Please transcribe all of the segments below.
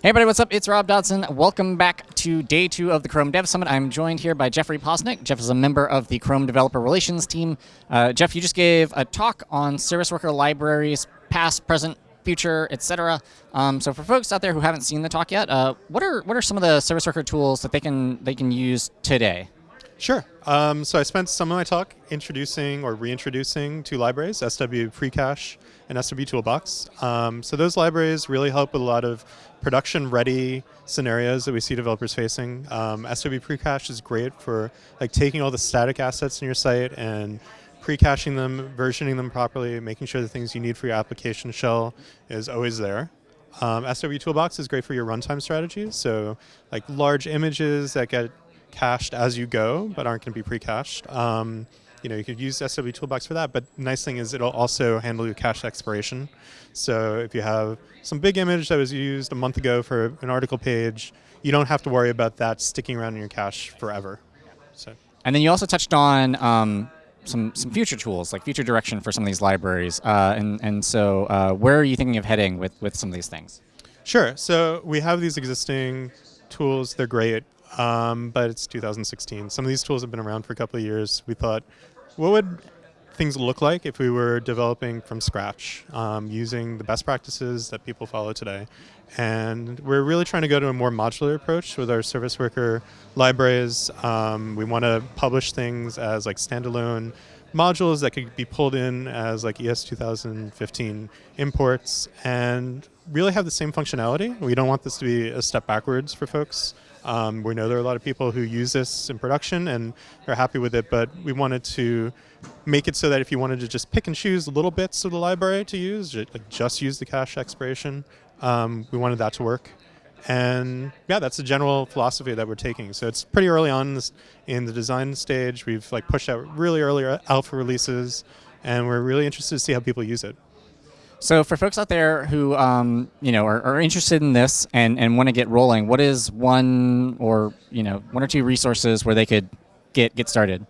Hey everybody, what's up? It's Rob Dodson. Welcome back to day two of the Chrome Dev Summit. I'm joined here by Jeffrey Posnick. Jeff is a member of the Chrome Developer Relations team. Uh, Jeff, you just gave a talk on service worker libraries, past, present, future, etc. Um, so for folks out there who haven't seen the talk yet, uh, what are what are some of the service worker tools that they can they can use today? Sure. Um, so I spent some of my talk introducing or reintroducing two libraries, SW Precache and SW Toolbox. Um, so those libraries really help with a lot of production-ready scenarios that we see developers facing. Um, SW Precache is great for like taking all the static assets in your site and pre-caching them, versioning them properly, making sure the things you need for your application shell is always there. Um, SW Toolbox is great for your runtime strategies. So like large images that get cached as you go, but aren't going to be pre-cached. Um, you know, you could use SW Toolbox for that, but nice thing is it'll also handle your cache expiration. So if you have some big image that was used a month ago for an article page, you don't have to worry about that sticking around in your cache forever. So. And then you also touched on um, some some future tools, like future direction for some of these libraries. Uh, and and so, uh, where are you thinking of heading with with some of these things? Sure. So we have these existing tools. They're great. Um, but it's 2016. Some of these tools have been around for a couple of years. We thought, what would things look like if we were developing from scratch um, using the best practices that people follow today? And we're really trying to go to a more modular approach with our service worker libraries. Um, we want to publish things as like standalone modules that could be pulled in as like ES 2015 imports and really have the same functionality. We don't want this to be a step backwards for folks. Um, we know there are a lot of people who use this in production and they're happy with it, but we wanted to make it so that if you wanted to just pick and choose little bits of the library to use, just use the cache expiration, um, we wanted that to work. And yeah, that's the general philosophy that we're taking. So it's pretty early on in, the design stage. We've like pushed out really early alpha releases, and we're really interested to see how people use it. So for folks out there who um, you know are, are, interested in this and, and want to get rolling, what is one or you know one or two resources where they could get get started?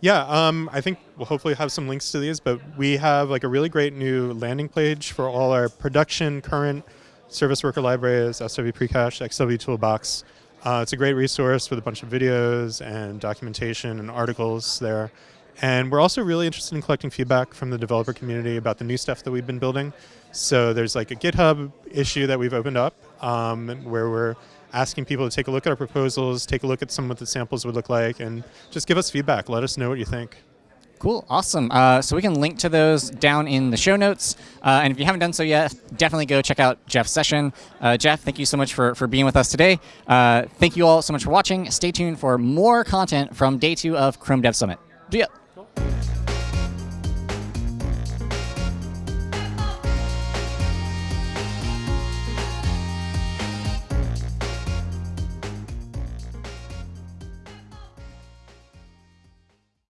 Yeah, um, I think we'll hopefully have some links to these, but we have like a really great new landing page for all our production current service worker libraries, SW Precache, SW Toolbox. Uh, it's a great resource with a bunch of videos and documentation and articles there. And we're also really interested in collecting feedback from the developer community about the new stuff that we've been building. So there's like a GitHub issue that we've opened up um, where we're asking people to take a look at our proposals, take a look at some of what the samples would look like, and just give us feedback. Let us know what you think. Cool, awesome. Uh, so we can link to those down in the show notes. Uh, and if you haven't done so yet, definitely go check out Jeff's session. Uh, Jeff, thank you so much for, for being with us today. Uh, thank you all so much for watching. Stay tuned for more content from day two of Chrome Dev Summit. See ya.